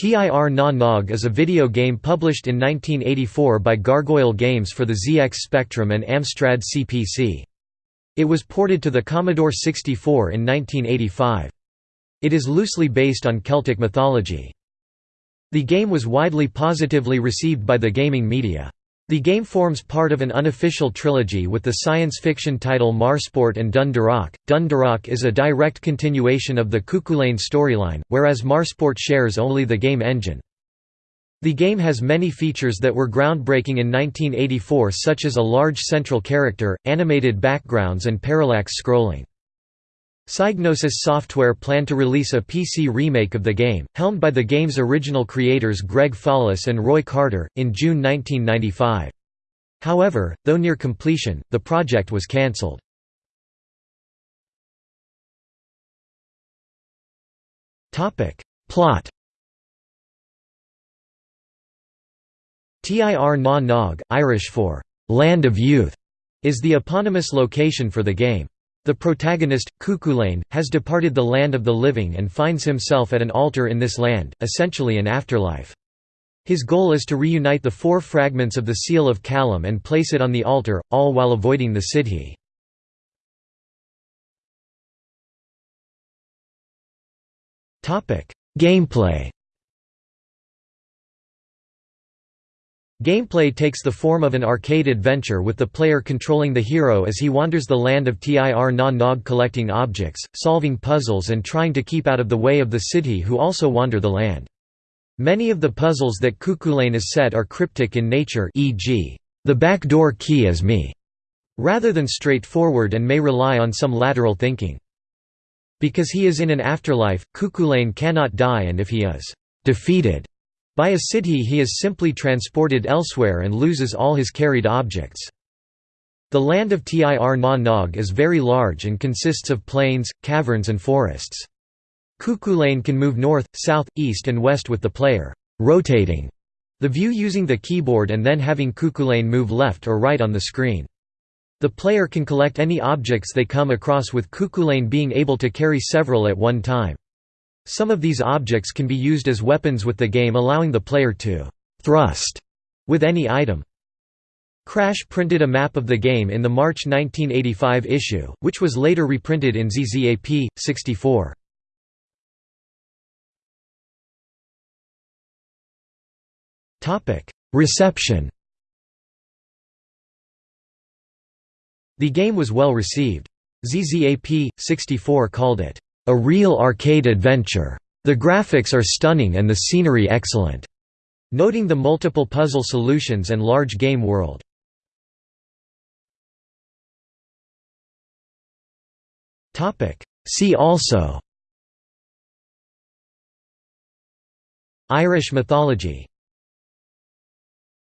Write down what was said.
Tir na Nog is a video game published in 1984 by Gargoyle Games for the ZX Spectrum and Amstrad CPC. It was ported to the Commodore 64 in 1985. It is loosely based on Celtic mythology. The game was widely positively received by the gaming media. The game forms part of an unofficial trilogy with the science fiction title Marsport and Dun Darach. Dun Darach is a direct continuation of the Cuchulainn storyline, whereas Marsport shares only the game engine. The game has many features that were groundbreaking in 1984 such as a large central character, animated backgrounds and parallax scrolling. Psygnosis Software planned to release a PC remake of the game, helmed by the game's original creators Greg Follis and Roy Carter, in June 1995. However, though near completion, the project was cancelled. Plot Tir na Nog, Irish for «land of youth», is the eponymous location for the game. The protagonist, Cuchulainn, has departed the land of the living and finds himself at an altar in this land, essentially an afterlife. His goal is to reunite the four fragments of the Seal of Callum and place it on the altar, all while avoiding the Sidhe. Gameplay Gameplay takes the form of an arcade adventure with the player controlling the hero as he wanders the land of Tir na Nog collecting objects, solving puzzles and trying to keep out of the way of the Sidhe who also wander the land. Many of the puzzles that Cuchulainn is set are cryptic in nature e.g., the back door key is me, rather than straightforward and may rely on some lateral thinking. Because he is in an afterlife, Cuchulainn cannot die and if he is defeated by a Sidhe he is simply transported elsewhere and loses all his carried objects. The land of Tir na Nog is very large and consists of plains, caverns and forests. Cuchulainn can move north, south, east and west with the player rotating the view using the keyboard and then having Cuchulainn move left or right on the screen. The player can collect any objects they come across with Cuchulainn being able to carry several at one time. Some of these objects can be used as weapons with the game allowing the player to «thrust» with any item. Crash printed a map of the game in the March 1985 issue, which was later reprinted in ZZAP, 64. Reception The game was well received. ZZAP, 64 called it a real arcade adventure. The graphics are stunning and the scenery excellent, noting the multiple puzzle solutions and large game world. See also Irish mythology